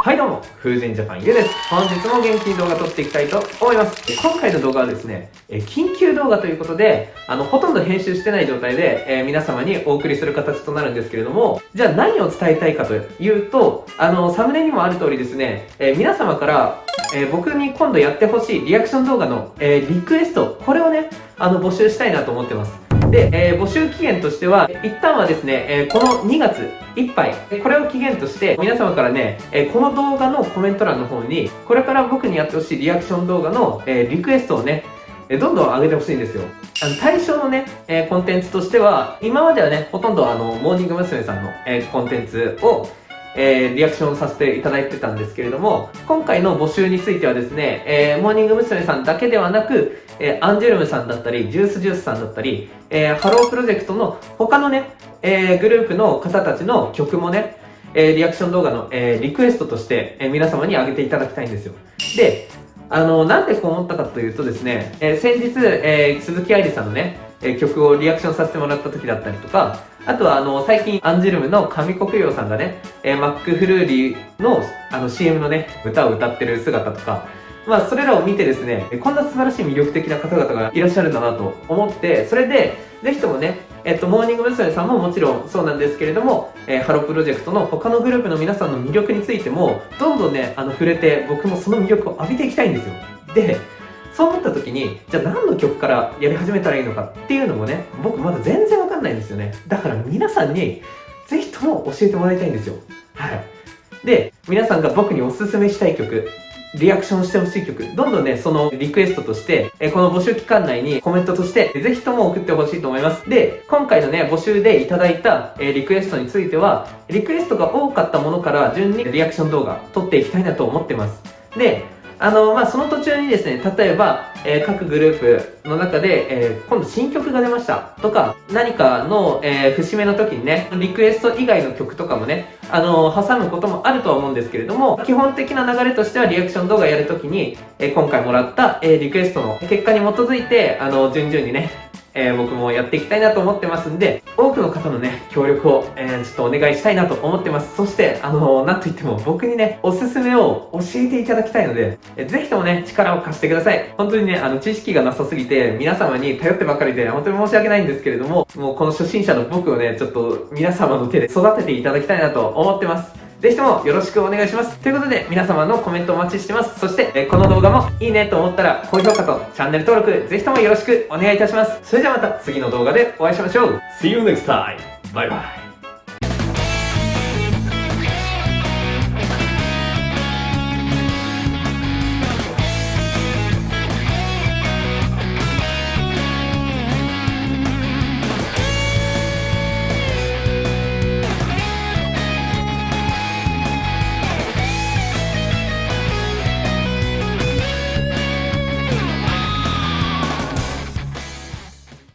はいどうも、風神ジャパンゆです。本日も元気に動画撮っていきたいと思います。今回の動画はですね、緊急動画ということで、あの、ほとんど編集してない状態で、えー、皆様にお送りする形となるんですけれども、じゃあ何を伝えたいかというと、あの、サムネにもある通りですね、えー、皆様から、えー、僕に今度やってほしいリアクション動画の、えリクエスト、これをね、あの、募集したいなと思ってます。で、えー、募集期限としては、一旦はですね、えー、この2月いっぱい、これを期限として、皆様からね、えー、この動画のコメント欄の方に、これから僕にやってほしいリアクション動画の、えリクエストをね、えどんどん上げてほしいんですよ。あの、対象のね、えコンテンツとしては、今まではね、ほとんどあの、モーニング娘。さんの、えコンテンツを、えー、リアクションさせていただいてたんですけれども、今回の募集についてはですね、えー、モーニング娘。さんだけではなく、えー、アンジュルムさんだったり、 Juice=Juice さんだったり、えー、ハロープロジェクトの他のね、えー、グループの方たちの曲もね、えー、リアクション動画の、えー、リクエストとして、えー、皆様に上げていただきたいんですよ。で、あの、なんでこう思ったかというとですね、えー、先日、えー、鈴木愛理さんのね、えー、曲をリアクションさせてもらった時だったりとか、あとはあの、最近アンジュルムの上国洋さんがね、えー、マックフルーリーのあの CM のね、歌を歌ってる姿とか、まあ、それらを見てですね、こんな素晴らしい魅力的な方々がいらっしゃるんだなと思って、それで、ぜひともね、えっと、モーニング娘。さんももちろんそうなんですけれども、えー、ハロープロジェクトの他のグループの皆さんの魅力についても、どんどんね、あの、触れて、僕もその魅力を浴びていきたいんですよ。で、そう思った時に、じゃあ何の曲からやり始めたらいいのかっていうのもね、僕まだ全然わかんないんですよね。だから皆さんに、ぜひとも教えてもらいたいんですよ。はい。で、皆さんが僕におすすめしたい曲、リアクションしてほしい曲、どんどんね、そのリクエストとして、えこの募集期間内にコメントとして、ぜひとも送ってほしいと思います。で、今回のね、募集でいただいた、えリクエストについては、リクエストが多かったものから順にリアクション動画撮っていきたいなと思ってます。で、あの、まあ、その途中にですね、例えば、えー、各グループの中で、えー、今度新曲が出ました。とか、何かの、えー、節目の時にね、リクエスト以外の曲とかもね、あの挟むこともあるとは思うんですけれども、基本的な流れとしてはリアクション動画やるときに、え今回もらった、えリクエストの結果に基づいて、あの、順々にね、えー、僕もやっていきたいなと思ってますんで、多くの方のね、協力を、えー、ちょっとお願いしたいなと思ってます。そして、あのー、なんといっても僕にね、おすすめを教えていただきたいので、えー、ぜひともね、力を貸してください。本当にね、あの、知識がなさすぎて、皆様に頼ってばかりで、本当に申し訳ないんですけれども、もうこの初心者の僕をね、ちょっと皆様の手で育てていただきたいなと思ってます。ぜひともよろしくお願いします。ということで、皆様のコメントお待ちしてます。そして、えこの動画もいいねと思ったら、高評価とチャンネル登録、ぜひともよろしくお願いいたします。それではまた次の動画でお会いしましょう。See you next time! バイバイ